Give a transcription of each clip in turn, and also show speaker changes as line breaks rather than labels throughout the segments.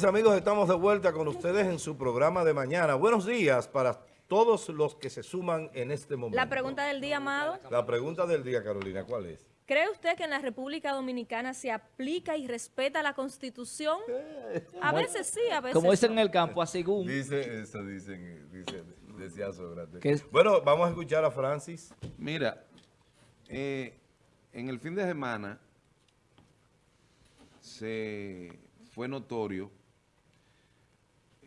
mis amigos, estamos de vuelta con ustedes en su programa de mañana. Buenos días para todos los que se suman en este momento.
La pregunta del día, Amado.
La pregunta del día, Carolina, ¿cuál es?
¿Cree usted que en la República Dominicana se aplica y respeta la Constitución? A veces sí, a veces
Como
no.
dicen en el campo, a según.
Dice eso, dicen, dice, decía Sócrates. Bueno, vamos a escuchar a Francis.
Mira, eh, en el fin de semana se fue notorio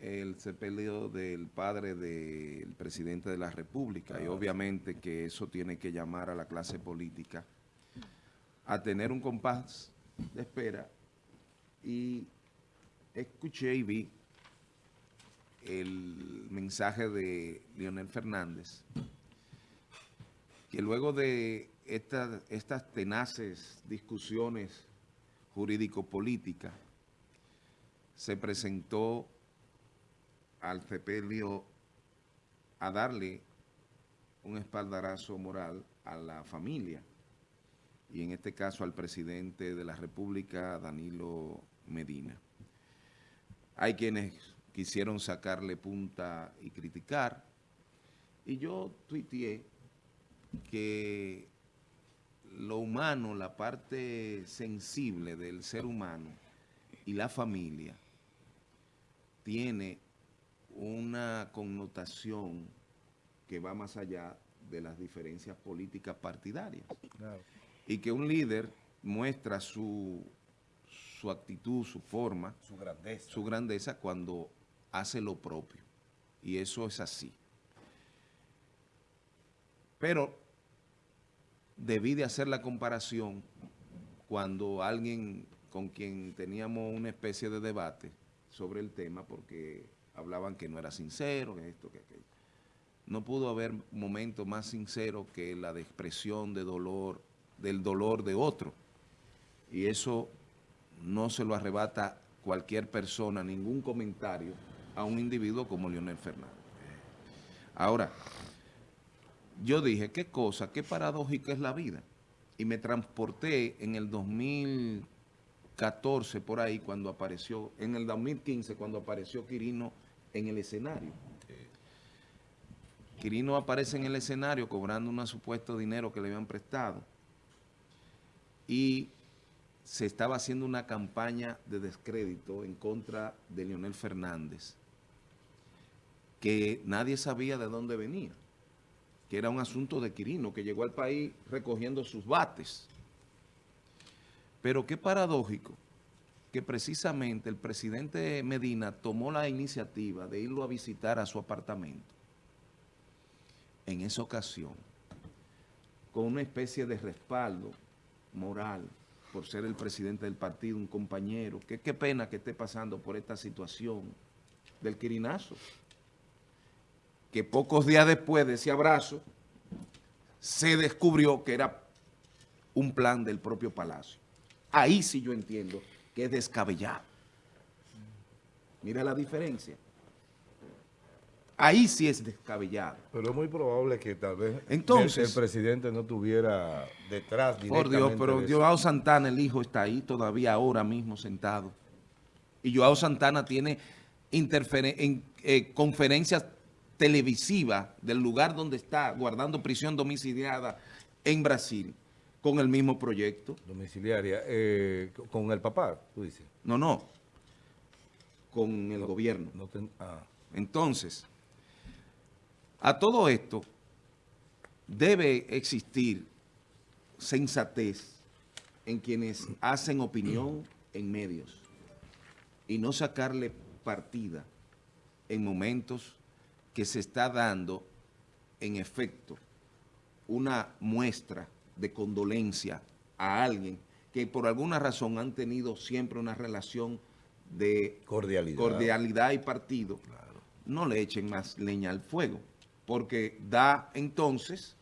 el sepelio del padre del presidente de la República. Y obviamente que eso tiene que llamar a la clase política a tener un compás de espera. Y escuché y vi el mensaje de Leonel Fernández que luego de esta- estas tenaces discusiones jurídico-políticas se presentó al sepelio a darle un espaldarazo moral a la familia y en este caso al presidente de la República, Danilo Medina. Hay quienes quisieron sacarle punta y criticar, y yo tuiteé que lo humano, la parte sensible del ser humano y la familia tiene una connotación que va más allá de las diferencias políticas partidarias y que un líder muestra su, su actitud, su forma,
Su grandeza.
su grandeza cuando hace lo propio. Y eso es así. Pero debí de hacer la comparación cuando alguien con quien teníamos una especie de debate sobre el tema, porque hablaban que no era sincero, que esto, que aquello. No pudo haber momento más sincero que la de expresión de dolor, del dolor de otro. Y eso no se lo arrebata cualquier persona, ningún comentario a un individuo como Leonel Fernández. Ahora, yo dije, qué cosa, qué paradójica es la vida. Y me transporté en el 2014 por ahí cuando apareció, en el 2015 cuando apareció Quirino en el escenario. Quirino aparece en el escenario cobrando un supuesto dinero que le habían prestado y se estaba haciendo una campaña de descrédito en contra de Leonel Fernández que nadie sabía de dónde venía, que era un asunto de Quirino, que llegó al país recogiendo sus bates. Pero qué paradójico que precisamente el presidente Medina tomó la iniciativa de irlo a visitar a su apartamento en esa ocasión, con una especie de respaldo moral por ser el presidente del partido, un compañero, qué pena que esté pasando por esta situación del quirinazo, que pocos días después de ese abrazo se descubrió que era un plan del propio Palacio. Ahí sí yo entiendo que es descabellado. Mira la diferencia. Ahí sí es descabellado.
Pero es muy probable que tal vez
Entonces-
el, presidente no tuviera detrás
Por Dios, pero. Joao Santana, el hijo, está ahí todavía ahora mismo sentado. Y Joao Santana tiene en, eh, conferencias televisivas del lugar donde está guardando prisión domiciliada en Brasil con el mismo proyecto.
domiciliaria eh, con el papá, tú dices.
No, no, con el gobierno.
No ten- ah.
Entonces, a todo esto debe existir sensatez en quienes hacen opinión en medios y no sacarle partida en momentos que se está dando, en efecto, una muestra de condolencia a alguien que por alguna razón han tenido siempre una relación de
Cordialidad.
cordialidad y partido, no le echen más leña al fuego, porque da entonces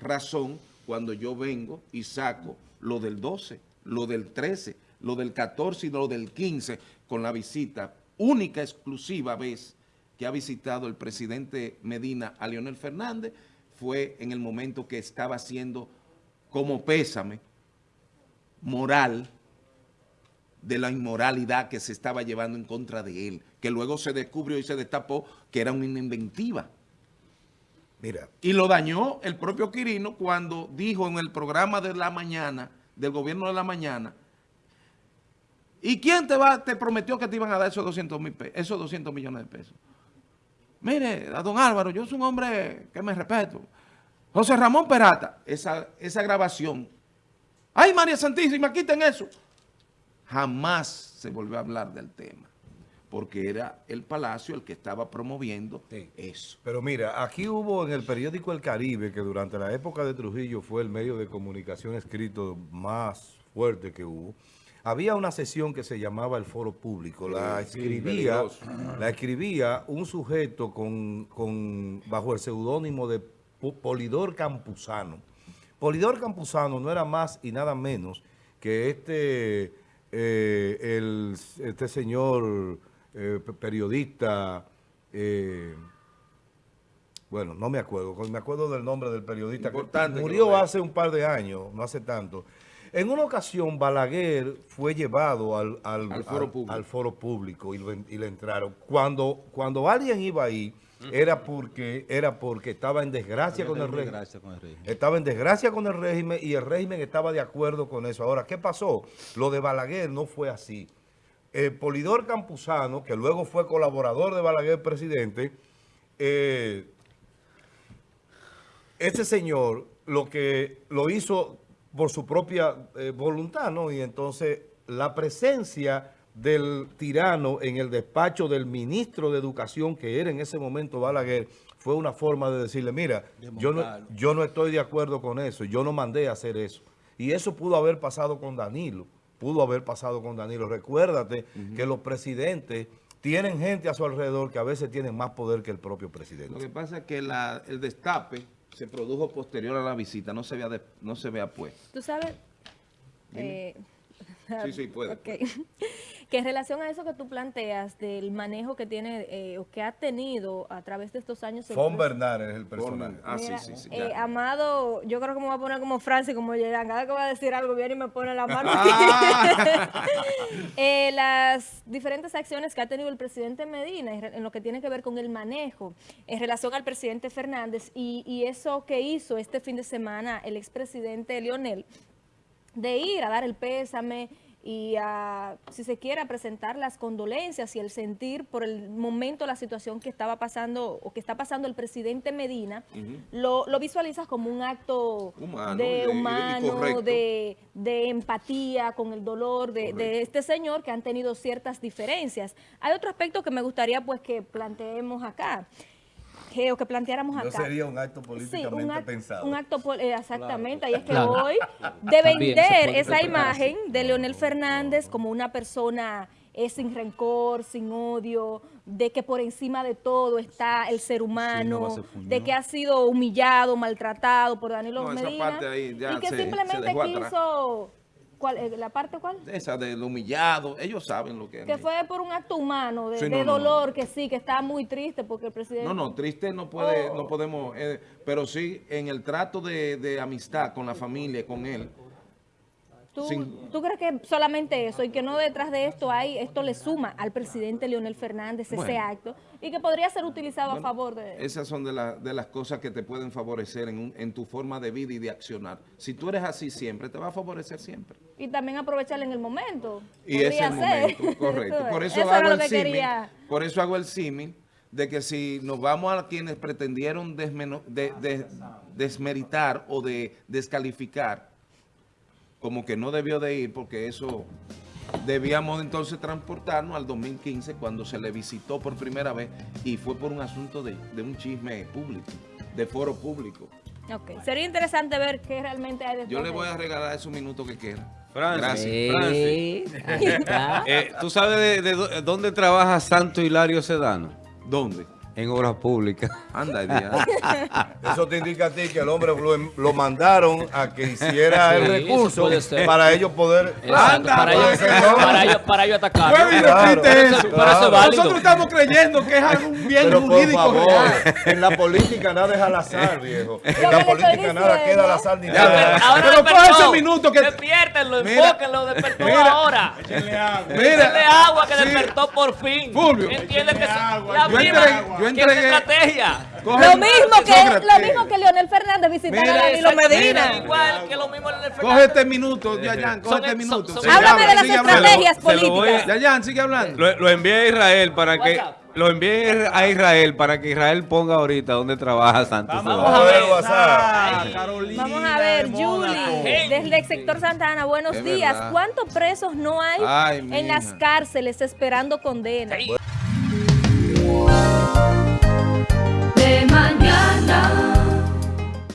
razón cuando yo vengo y saco lo del 12, lo del 13, lo del 14 y lo del 15 con la visita, única, exclusiva vez que ha visitado el presidente Medina a Leonel Fernández, fue en el momento que estaba haciendo como pésame moral de la inmoralidad que se estaba llevando en contra de él, que luego se descubrió y se destapó que era una inventiva.
Mira,
Y lo dañó el propio Quirino cuando dijo en el programa de la mañana, del gobierno de la mañana, ¿y quién te va te prometió que te iban a dar esos 200, mil esos 200 millones de pesos? Mire, a don Álvaro, yo soy un hombre que me respeto. José Ramón Perata, esa, esa grabación. ¡Ay, María Santísima, quiten eso! Jamás se volvió a hablar del tema, porque era el Palacio el que estaba promoviendo
Sí.
eso.
pero mira, aquí hubo en el periódico El Caribe, que durante la época de Trujillo fue el medio de comunicación escrito más fuerte que hubo, había una sesión que se llamaba el Foro Público. La escribía, la escribía un sujeto con, con- bajo el seudónimo de Polidor Campuzano. Polidor Campuzano no era más y nada menos que este, eh, el, este señor eh, pe- periodista, eh, bueno, no me acuerdo, me acuerdo del nombre del periodista
Importante
que murió hace un par de años, no hace tanto. En una ocasión, Balaguer fue llevado al, al,
Al foro
al-
público.
al foro público y, le entraron. Cuando, cuando alguien iba ahí, era porque, era porque estaba en desgracia con el régimen.
Gracias con el régimen.
Estaba en desgracia con el régimen y el régimen estaba de acuerdo con eso. Ahora, ¿qué pasó? Lo de Balaguer no fue así. El Polidor Campuzano, que luego fue colaborador de Balaguer presidente, eh, ese señor lo que lo hizo por su propia eh, voluntad, ¿no? Y entonces la presencia del tirano en el despacho del ministro de Educación, que era en ese momento Balaguer, fue una forma de decirle, mira, yo no, yo no estoy de acuerdo con eso, yo no mandé a hacer eso. Y eso pudo haber pasado con Danilo, pudo haber pasado con Danilo. Recuérdate que los presidentes tienen gente a su alrededor que a veces tienen más poder que el propio
Lo
presidente.
que pasa es que la- el destape se produjo posterior a la visita, no se vea, de- no se vea pues.
Tú sabes... eh,
Sí, sí, puede.
ok. que en relación a eso que tú planteas del manejo que tiene eh, o que ha tenido a través de estos años...
Fon Bernard es el personaje.
Ah, sí,
Mira,
sí, sí.
eh. Amado, yo creo que me voy a poner como Francis, como Yeran. Cada que voy a decir algo, viene y me pone la mano.
Ah.
Eh, las diferentes acciones que ha tenido el presidente Medina en lo que tiene que ver con el manejo en relación al presidente Fernández y, y eso que hizo este fin de semana el expresidente Lionel, de ir a dar el pésame y a, si se quiere, a presentar las condolencias y el sentir por el momento, la situación que estaba pasando o que está pasando el presidente Medina, lo, lo visualizas como un acto
Humano
de humano, de, de empatía con el dolor de, de este señor que han tenido ciertas diferencias. Hay otro aspecto que me gustaría pues que planteemos acá, que, o que planteáramos
No
acá.
sería un acto
Sí,
políticamente
un, act-
pensado.
un acto, eh, exactamente, y es que
Claro.
hoy de vender esa imagen de Leonel Fernández como una persona eh, sin rencor, sin odio, de que por encima de todo está el ser humano, de que ha sido humillado, maltratado por Danilo
No, esa
Medina,
parte ahí ya
y que
se- se
simplemente
atrás.
Quiso, ¿cuál, eh, ¿la parte cuál?
Esa del humillado, ellos saben lo que es.
Que fue por un acto humano, de,
Sí,
de
no, no,
dolor, que sí, que está muy triste porque el presidente...
No, no, triste no puede,
Oh.
no podemos, eh, pero sí en el trato de, de amistad con la familia, con él.
¿Tú,
Sin-
tú crees que solamente eso y que no detrás de esto hay, esto le suma al presidente Leonel Fernández ese
Bueno.
acto y que podría ser utilizado
Bueno,
a favor de...
Esas son de, la- de las cosas que te pueden favorecer en, un- en tu forma de vida y de accionar. Si tú eres así siempre, te va a favorecer siempre.
Y también aprovecharle en el momento.
Y ese
ser.
momento, correcto. Por eso, hago el
que
símil, por eso hago el símil de que si nos vamos a quienes pretendieron desmeno- de- de- desmeritar o de descalificar, como que no debió de ir, porque eso debíamos entonces transportarnos al 2015 cuando se le visitó por primera vez y fue por un asunto de, de un chisme público, de foro público.
Ok, Sería interesante ver qué realmente hay detrás
Yo le
de
voy a regalar esos minutos que quieran.
Francis,
Gracias.
Francis.
Eh,
¿Tú sabes de, de dó- dónde trabaja Santo Hilario Sedano?
¿Dónde?
En obras públicas.
Anda, el día.
Eso te indica a ti que el hombre lo, lo mandaron a que hiciera el
Sí,
recurso
puede ser.
para ellos poder...
Exacto, para,
puede
ellos,
¿no?
para, ellos, para ellos atacar.
Claro,
eso.
pero eso es válido.
Nosotros estamos creyendo que es algún bien
Pero por
jurídico
favor,
real.
en la política nada es al azar, viejo. En la política nada queda al azar ni nada.
pero-
Ahora
Pero
despertó.
coge ese minuto que-
Despiértenlo,
Mira.
enfóquenlo, despertó
Mira.
ahora.
Mira,
Échale agua que
sí.
despertó por fin.
Fulvio.
Entiende que
agua.
la
Yo entregué-
es estrategia.
coge-
Lo mismo, que,
Sócrates.
lo mismo que Leonel Fernández visitar
Mira,
a Danilo Medina.
Igual que lo mismo en el
Coge este minuto, Yayan, coge este minuto.
Háblame de las estrategias políticas.
Yayan, sigue hablando.
Lo, lo envié a Israel para que lo envié a Israel para que Israel ponga ahorita donde trabaja Santos.
Vamos a ver.
WhatsApp.
Carolina
Vamos a ver. Julie, desde el sector Santa Ana, buenos
Es
días. ¿Cuántos presos no hay
Ay,
en
mija.
las cárceles esperando condena?
Sí.
De mañana.